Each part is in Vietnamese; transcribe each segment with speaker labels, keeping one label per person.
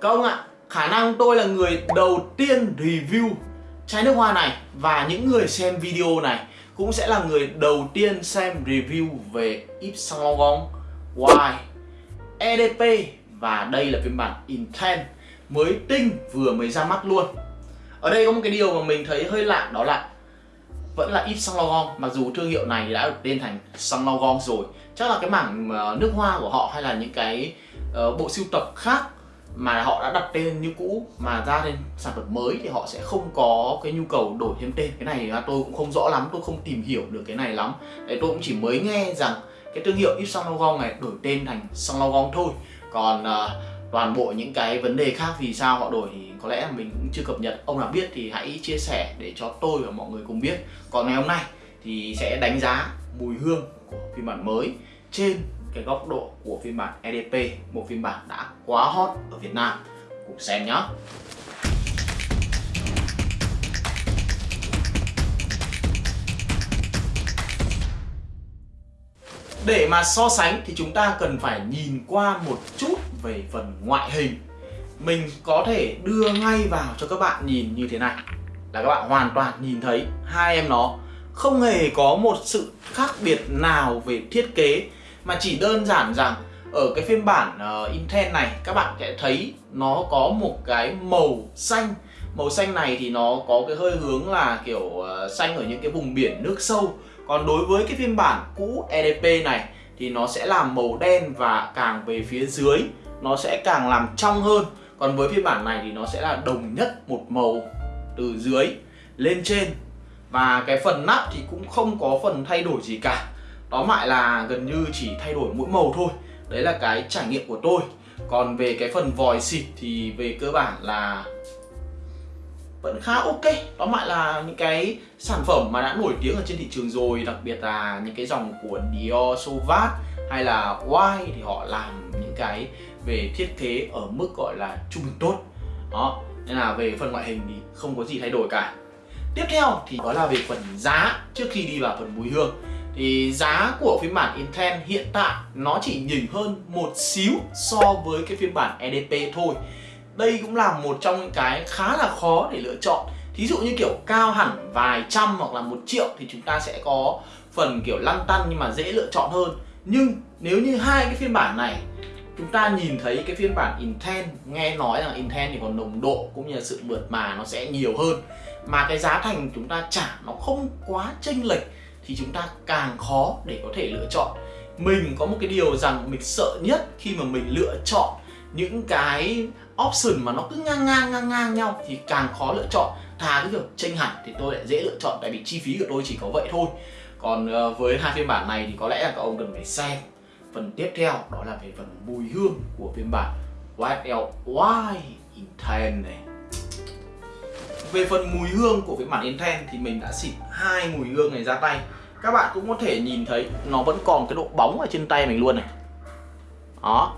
Speaker 1: Các ông ạ, khả năng tôi là người đầu tiên review chai nước hoa này và những người xem video này cũng sẽ là người đầu tiên xem review về Yves Saint Laurent Y EDP và đây là phiên bản Intense mới tinh vừa mới ra mắt luôn. Ở đây có một cái điều mà mình thấy hơi lạ đó là vẫn là Yves Saint Laurent mặc dù thương hiệu này đã được tên thành Saint Laurent rồi. Chắc là cái mảng ờ, nước hoa của họ hay là những cái uh, bộ sưu tập khác mà họ đã đặt tên như cũ mà ra lên sản phẩm mới thì họ sẽ không có cái nhu cầu đổi thêm tên. Cái này tôi cũng không rõ lắm tôi không tìm hiểu được cái này lắm. Đấy, tôi cũng chỉ mới nghe rằng cái thương hiệu Yves Saint Laurent này đổi tên thành Saint Laurent thôi. Còn uh, toàn bộ những cái vấn đề khác vì sao họ đổi thì có lẽ là mình cũng chưa cập nhật. Ông nào biết thì hãy chia sẻ để cho tôi và mọi người cùng biết. Còn ngày hôm nay thì sẽ đánh giá mùi hương của phiên bản mới trên cái góc độ của phiên bản EDP một phiên bản đã quá hot ở Việt Nam. Cùng xem nhé Để mà so sánh thì chúng ta cần phải nhìn qua một chút về phần ngoại hình. Mình có thể đưa ngay vào cho các bạn nhìn như thế này. Là các bạn hoàn toàn nhìn thấy hai em nó không hề có một sự khác biệt nào về thiết kế mà chỉ đơn giản rằng ở cái phiên bản uh, Intel này các bạn sẽ thấy nó có một cái màu xanh. Màu xanh này thì nó có cái hơi hướng là kiểu uh, xanh ở những cái vùng biển nước sâu. Còn đối với cái phiên bản cũ EDP này thì nó sẽ làm màu đen và càng về phía dưới nó sẽ càng làm trong hơn. Còn với phiên bản này thì nó sẽ là đồng nhất một màu từ dưới lên trên. Và cái phần nắp thì cũng không có phần thay đổi gì cả đó lại là gần như chỉ thay đổi mỗi màu thôi. Đấy là cái trải nghiệm của tôi. Còn về cái phần vòi xịt thì về cơ bản là vẫn khá ok. Tóm lại là những cái sản phẩm mà đã nổi tiếng ở trên thị trường rồi, đặc biệt là những cái dòng của Dior Sauvage hay là Y thì họ làm những cái về thiết kế ở mức gọi là trung bình tốt. Đó, nên là về phần ngoại hình thì không có gì thay đổi cả. Tiếp theo thì đó là về phần giá trước khi đi vào phần mùi hương thì giá của phiên bản Intel hiện tại nó chỉ nhỉnh hơn một xíu so với cái phiên bản EDP thôi. Đây cũng là một trong những cái khá là khó để lựa chọn. Thí dụ như kiểu cao hẳn vài trăm hoặc là một triệu thì chúng ta sẽ có phần kiểu lăn tăn nhưng mà dễ lựa chọn hơn. Nhưng nếu như hai cái phiên bản này, chúng ta nhìn thấy cái phiên bản Intel, nghe nói là Intel thì còn nồng độ cũng như là sự mượt mà nó sẽ nhiều hơn. Mà cái giá thành chúng ta trả nó không quá chênh lệch thì chúng ta càng khó để có thể lựa chọn. Mình có một cái điều rằng mình sợ nhất khi mà mình lựa chọn những cái option mà nó cứ ngang ngang ngang ngang nhau thì càng khó lựa chọn. Thà cái việc tranh hẳn thì tôi lại dễ lựa chọn tại vì chi phí của tôi chỉ có vậy thôi. Còn ờ, với hai phiên bản này thì có lẽ là các ông cần phải xem. Phần tiếp theo đó là về phần mùi hương của phiên bản YSL Y Intense này. Về phần mùi hương của phiên bản Intense thì mình đã xịt hai mùi hương này ra tay các bạn cũng có thể nhìn thấy nó vẫn còn cái độ bóng ở trên tay mình luôn này. Đó.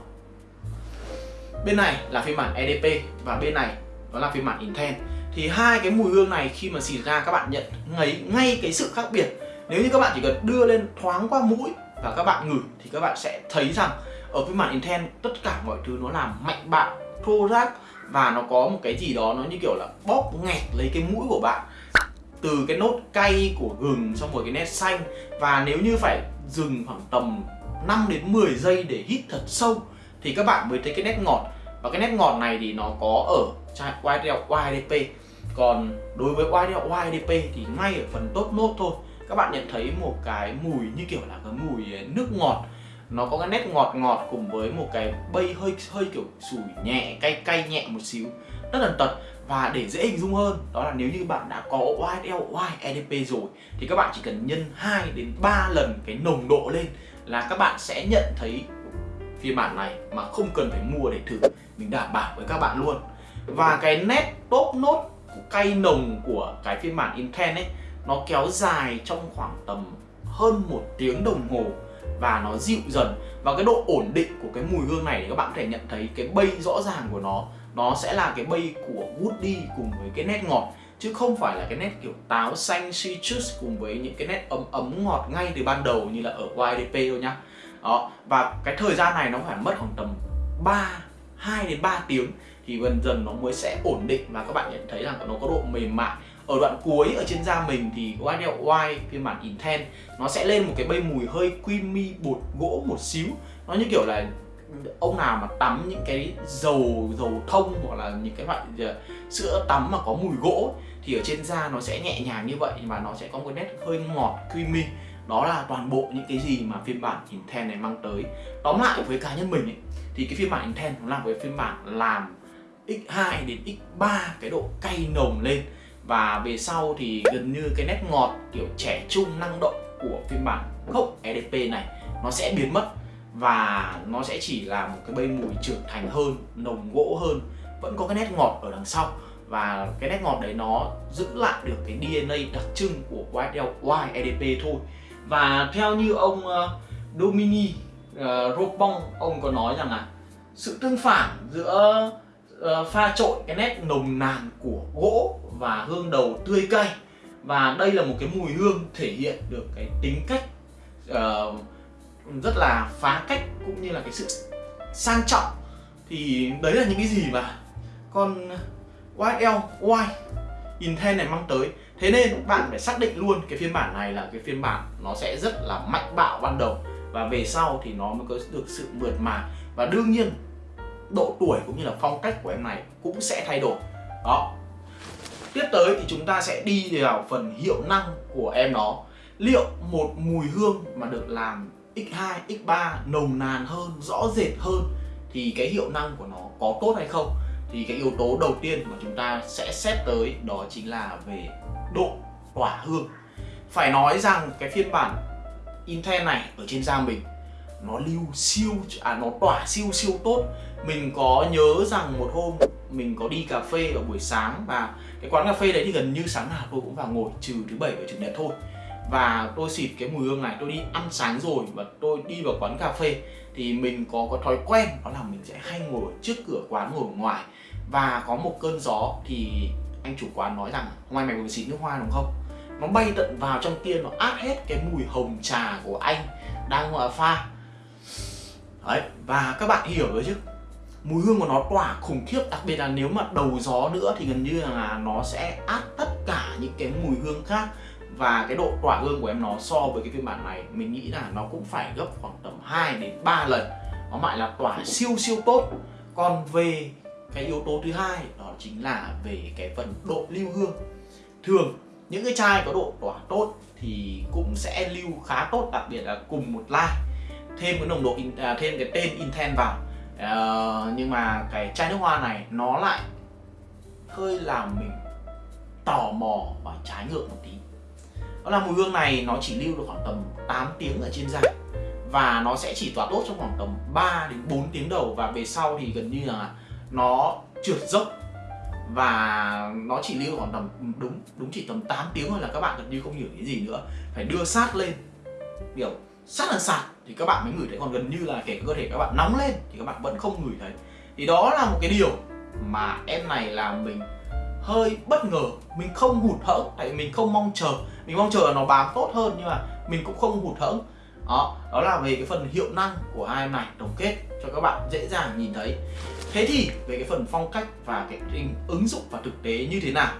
Speaker 1: Bên này là phiên bản EDP và bên này đó là phiên bản Intense thì hai cái mùi hương này khi mà xịt ra các bạn nhận ngay ngay cái sự khác biệt. Nếu như các bạn chỉ cần đưa lên thoáng qua mũi và các bạn ngửi thì các bạn sẽ thấy rằng ở phiên bản Intense tất cả mọi thứ nó làm mạnh bạo thô ráp và nó có một cái gì đó nó như kiểu là bóp nghẹt lấy cái mũi của bạn từ cái nốt cay của gừng xong rồi cái nét xanh. Và nếu như phải dừng khoảng tầm 5 đến 10 giây để hít thật sâu, thì các bạn mới thấy cái nét ngọt. Và cái nét ngọt này thì nó có ở chai YDP còn đối với YDP thì ngay ở phần top nốt thôi, các bạn nhận thấy một cái mùi như kiểu là cái mùi nước ngọt. Nó có cái nét ngọt ngọt cùng với một cái bay hơi hơi kiểu sủi nhẹ, cay cay nhẹ một xíu rất là tật và để dễ hình dung hơn đó là nếu như bạn đã có YSL, YEDP rồi thì các bạn chỉ cần nhân 2 đến 3 lần cái nồng độ lên là các bạn sẽ nhận thấy phiên bản này mà không cần phải mua để thử mình đảm bảo với các bạn luôn. Và cái nét top nốt cay nồng của cái phiên bản Intense ấy nó kéo dài trong khoảng tầm hơn một tiếng đồng hồ và nó dịu dần. Và cái độ ổn định của cái mùi hương này thì các bạn có thể nhận thấy cái bay rõ ràng của nó nó sẽ là cái bay của woody cùng với cái nét ngọt, chứ không phải là cái nét kiểu táo xanh, citrus cùng với những cái nét ấm ấm ngọt ngay từ ban đầu như là ở YDP thôi nhá. Đó, và cái thời gian này nó phải mất khoảng tầm 3 2 đến 3 tiếng thì dần dần nó mới sẽ ổn định và các bạn nhận thấy rằng nó có độ mềm mại. Ở đoạn cuối, ở trên da mình thì YDL Y, phiên bản Intense nó sẽ lên một cái bay mùi hơi creamy bột gỗ một xíu. Nó như kiểu là ông nào mà tắm những cái dầu dầu thông hoặc là những cái loại ờ, sữa tắm mà có mùi gỗ thì ở trên da nó sẽ nhẹ nhàng như vậy mà nó sẽ có một nét hơi ngọt creamy. Đó là toàn bộ những cái gì mà phiên bản Intense này mang tới. Tóm lại với cá nhân mình ấy, thì cái phiên bản Intense nó là với phiên bản làm x2 đến x3 cái độ cay nồng lên. Và về sau thì gần như cái nét ngọt kiểu trẻ trung năng động của phiên bản gốc EDP này nó sẽ biến mất và nó sẽ chỉ là một cái bay mùi trưởng thành hơn nồng gỗ hơn vẫn có cái nét ngọt ở đằng sau. Và cái nét ngọt đấy nó giữ lại được cái DNA đặc trưng của White EDP thôi. Và theo như ông uh, Domini uh, Robong ông có nói rằng là sự tương phản giữa uh, pha trộn cái nét nồng nàn của gỗ và hương đầu tươi cay. Và đây là một cái mùi hương thể hiện được cái tính cách uh, rất là phá cách cũng như là cái sự sang trọng. Thì đấy là những cái gì mà con YL Y Intense này mang tới. Thế nên bạn phải xác định luôn cái phiên bản này là cái phiên bản nó sẽ rất là mạnh bạo ban đầu. Và về sau thì nó mới có được sự mượt mà. Và đương nhiên, độ tuổi cũng như là phong cách của em này cũng sẽ thay đổi. Đó. Tiếp tới thì chúng ta sẽ đi vào phần hiệu năng của em nó liệu một mùi hương mà được làm x2 x3 nồng nàn hơn, rõ rệt hơn, thì cái hiệu năng của nó có tốt hay không? Thì cái yếu tố đầu tiên mà chúng ta sẽ xét tới đó chính là về độ tỏa hương. Phải nói rằng cái phiên bản Intel này ở trên da mình, nó lưu siêu à nó tỏa siêu siêu tốt. Mình có nhớ rằng một hôm mình có đi cà phê vào buổi sáng và cái quán cà phê đấy thì gần như sáng nào tôi cũng vào ngồi, trừ thứ bảy và chủ nhật thôi và tôi xịt cái mùi hương này, tôi đi ăn sáng rồi và tôi đi vào quán cà phê thì mình có có thói quen, đó là mình sẽ hay ngồi trước cửa quán ngồi ngoài. Và có một cơn gió thì anh chủ quán nói rằng, ngoài mày vừa xịt nước hoa đúng không? Nó bay tận vào trong kia, nó át hết cái mùi hồng trà của anh đang pha. Đấy, và các bạn hiểu rồi chứ. Mùi hương của nó tỏa khủng khiếp, đặc biệt là nếu mà đầu gió nữa thì gần như là nó sẽ át tất cả những cái mùi hương khác và cái độ tỏa hương của em nó so với cái phiên bản này mình nghĩ là nó cũng phải gấp khoảng tầm 2 đến 3 lần. Nó lại là tỏa siêu siêu tốt. Còn về cái yếu tố thứ hai đó chính là về cái phần độ lưu hương. Thường những cái chai có độ tỏa tốt thì cũng sẽ lưu khá tốt đặc biệt là cùng một lai thêm cái nồng độ à, thêm cái tên Inten vào. À, nhưng mà cái chai nước hoa này nó lại hơi làm mình tò mò và trái ngược một tí đó là mùi hương này nó chỉ lưu được khoảng tầm 8 tiếng ở trên da. Và nó sẽ chỉ tỏa tốt trong khoảng tầm 3 đến 4 tiếng đầu. Và về sau thì gần như là nó trượt dốc. Và nó chỉ lưu khoảng tầm, đúng đúng chỉ tầm 8 tiếng thôi là các bạn gần như không hiểu cái gì nữa. Phải đưa sát lên. Kiểu, sát là sạt thì các bạn mới ngửi thấy. Còn gần như là kể cả cơ thể các bạn nóng lên thì các bạn vẫn không ngửi thấy. Thì đó là một cái điều mà em này là mình hơi bất ngờ. Mình không hụt hẫng tại vì mình không mong chờ. Mình mong chờ là nó bám tốt hơn nhưng mà mình cũng không hụt hẫng. Đó đó là về cái phần hiệu năng của hai em này tổng kết cho các bạn dễ dàng nhìn thấy. Thế thì về cái phần phong cách và cái ứng dụng và thực tế như thế nào?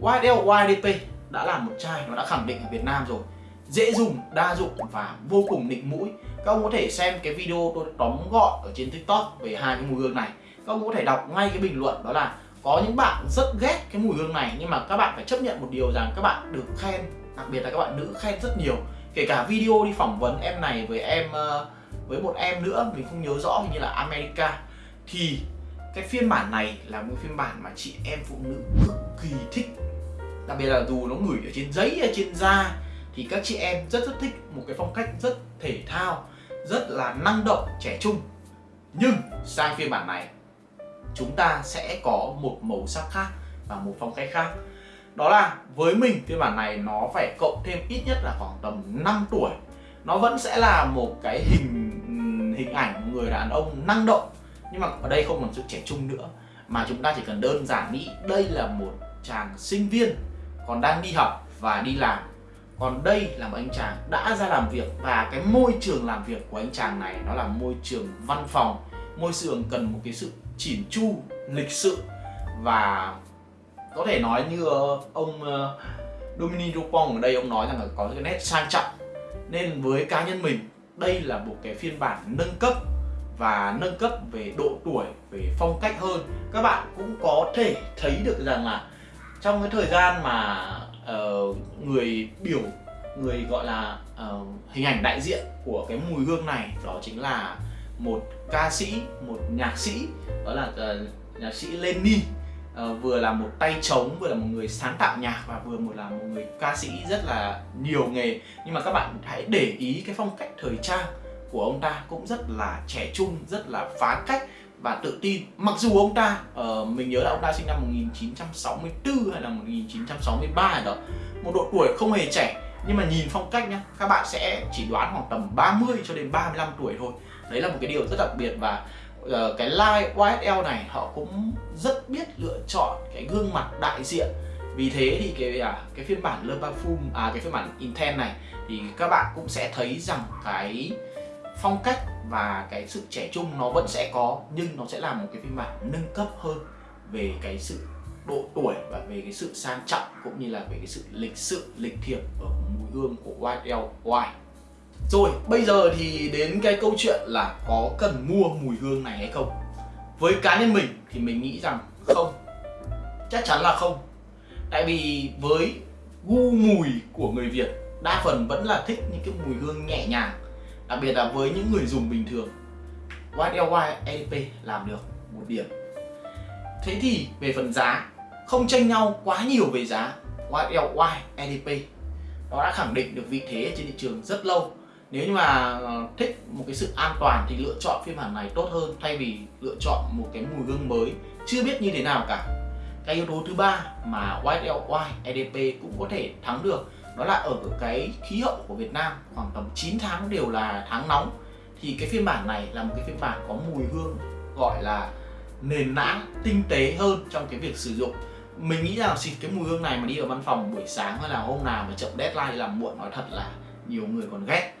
Speaker 1: YDL YDP đã là một chai nó đã khẳng định ở Việt Nam rồi. Dễ dùng, đa dụng và vô cùng nịnh mũi. Các ông có thể xem cái video tôi tóm gọn ở trên tiktok về hai cái mùi hương này. Các ông có thể đọc ngay cái bình luận đó là có những bạn rất ghét cái mùi hương này, nhưng mà các bạn phải chấp nhận một điều rằng các bạn được khen, đặc biệt là các bạn nữ khen rất nhiều. Kể cả video đi phỏng vấn em này với em ờ, với một em nữa, mình không nhớ rõ, hình như là America. Thì cái phiên bản này là một phiên bản mà chị em phụ nữ cực kỳ thích. Đặc biệt là dù nó ngửi ở trên giấy hay trên da, thì các chị em rất rất thích một cái phong cách rất thể thao, rất là năng động, trẻ trung. Nhưng sang phiên bản này chúng ta sẽ có một màu sắc khác và một phong cách khác. Đó là với mình, phiên bản này nó phải cộng thêm ít nhất là khoảng tầm 5 tuổi. Nó vẫn sẽ là một cái hình hình ảnh người đàn ông năng động, nhưng mà ở đây không còn sự trẻ trung nữa, mà chúng ta chỉ cần đơn giản nghĩ đây là một chàng sinh viên còn đang đi học và đi làm. Còn đây là một anh chàng đã ra làm việc và cái môi trường làm việc của anh chàng này nó là môi trường văn phòng. Môi trường cần một cái sự chỉn chu lịch sự. Và có thể nói như ờ, ông ờ, Dominique Dupont ở đây ông nói rằng là có cái nét sang trọng. Nên với cá nhân mình đây là một cái phiên bản nâng cấp và nâng cấp về độ tuổi về phong cách hơn. Các bạn cũng có thể thấy được rằng là trong cái thời gian mà uh, người biểu người gọi là uh, hình ảnh đại diện của cái mùi hương này đó chính là một ca sĩ một nhạc sĩ đó là uh, nhạc sĩ lenny. Uh, vừa là một tay trống vừa là một người sáng tạo nhạc và vừa một là một người ca sĩ rất là nhiều nghề. Nhưng mà các bạn hãy để ý cái phong cách thời trang của ông ta cũng rất là trẻ trung rất là phá cách và tự tin. Mặc dù ông ta uh, mình nhớ là ông ta sinh năm 1964 hay là 1963 đó một độ tuổi không hề trẻ nhưng mà nhìn phong cách nhá các bạn sẽ chỉ đoán khoảng tầm 30 cho đến 35 tuổi thôi. Đấy là một cái điều rất đặc biệt và uh, cái line YSL này họ cũng rất biết lựa chọn cái gương mặt đại diện. Vì thế thì cái à, cái phiên bản Le Parfum à cái phiên bản Intense này thì các bạn cũng sẽ thấy rằng cái phong cách và cái sự trẻ trung nó vẫn sẽ có nhưng nó sẽ là một cái phiên bản nâng cấp hơn về cái sự độ tuổi và về cái sự sang trọng cũng như là về cái sự lịch sự, lịch thiệp ở mùi hương của White El White. rồi, bây giờ thì đến cái câu chuyện là có cần mua mùi hương này hay không? Với cá nhân mình thì mình nghĩ rằng không. Chắc chắn là không. Tại vì với gu mùi của người Việt, đa phần vẫn là thích những cái mùi hương nhẹ nhàng, đặc biệt là với những người dùng bình thường. YDLY EDP làm được một điểm. Thế thì về phần giá không tranh nhau quá nhiều về giá YLY EDP nó đã khẳng định được vị thế trên thị trường rất lâu. Nếu như mà ờ, thích một cái sự an toàn thì lựa chọn phiên bản này tốt hơn, thay vì lựa chọn một cái mùi hương mới, chưa biết như thế nào cả. Cái yếu tố thứ ba mà YLY EDP cũng có thể thắng được, đó là ở cái khí hậu của Việt Nam, khoảng tầm 9 tháng đều là tháng nóng. Thì cái phiên bản này là một cái phiên bản có mùi hương, gọi là nền nã tinh tế hơn trong cái việc sử dụng mình nghĩ là xịt cái mùi hương này mà đi ở văn phòng buổi sáng hay là hôm nào mà chậm deadline làm muộn nói thật là nhiều người còn ghét.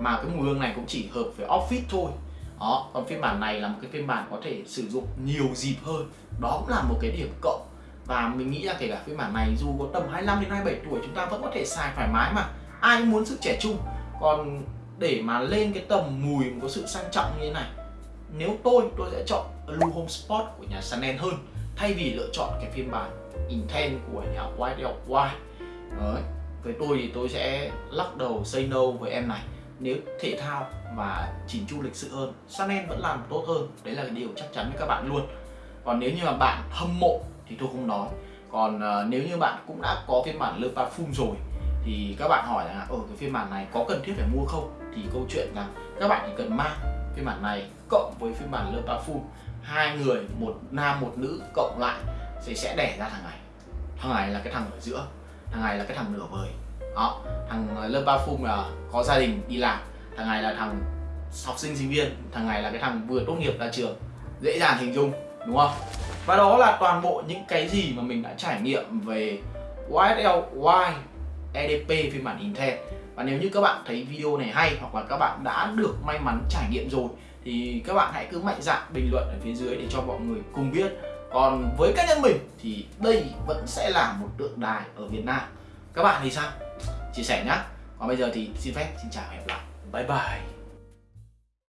Speaker 1: Mà cái mùi hương này cũng chỉ hợp với office thôi. Đó, còn phiên bản này là một cái phiên bản có thể sử dụng nhiều dịp hơn. Đó cũng là một cái điểm cộng. Và mình nghĩ là kể cả phiên bản này dù có tầm 25 đến 27 tuổi, chúng ta vẫn có thể xài thoải mái mà. Ai cũng muốn sự trẻ trung. Còn để mà lên cái tầm mùi có sự sang trọng như thế này, nếu tôi tôi sẽ chọn Blue Home Spot của nhà Chanel hơn, thay vì lựa chọn cái phiên bản intent của nhà White White. Đấy. với tôi thì tôi sẽ lắc đầu say no với em này. Nếu thể thao và chỉnh chu lịch sự hơn Chanel vẫn làm tốt hơn. Đấy là cái điều chắc chắn với các bạn luôn. Còn nếu như mà bạn hâm mộ thì tôi không nói. Còn uh, nếu như bạn cũng đã có phiên bản Le Parfum rồi thì các bạn hỏi là ở cái phiên bản này có cần thiết phải mua không? Thì câu chuyện là các bạn chỉ cần mang phiên bản này cộng với phiên bản Le Parfum hai người một nam một nữ cộng lại thì sẽ đẻ ra thằng này. Thằng này là cái thằng ở giữa, thằng này là cái thằng nửa vời. Đó, thằng ờ, Le Parfum là có gia đình đi làm, thằng này là thằng học sinh sinh viên, thằng này là cái thằng vừa tốt nghiệp ra trường. Dễ dàng hình dung, đúng không? Và đó là toàn bộ những cái gì mà mình đã trải nghiệm về YSL Y EDP phiên bản Intel. Và nếu như các bạn thấy video này hay hoặc là các bạn đã được may mắn trải nghiệm rồi, thì các bạn hãy cứ mạnh dạn bình luận ở phía dưới để cho mọi người cùng biết còn với cá nhân mình thì đây vẫn sẽ là một tượng đài ở Việt Nam. Các bạn thì sao? Chia sẻ nhá. Còn bây giờ thì xin phép, xin chào và hẹn gặp lại. Bye bye.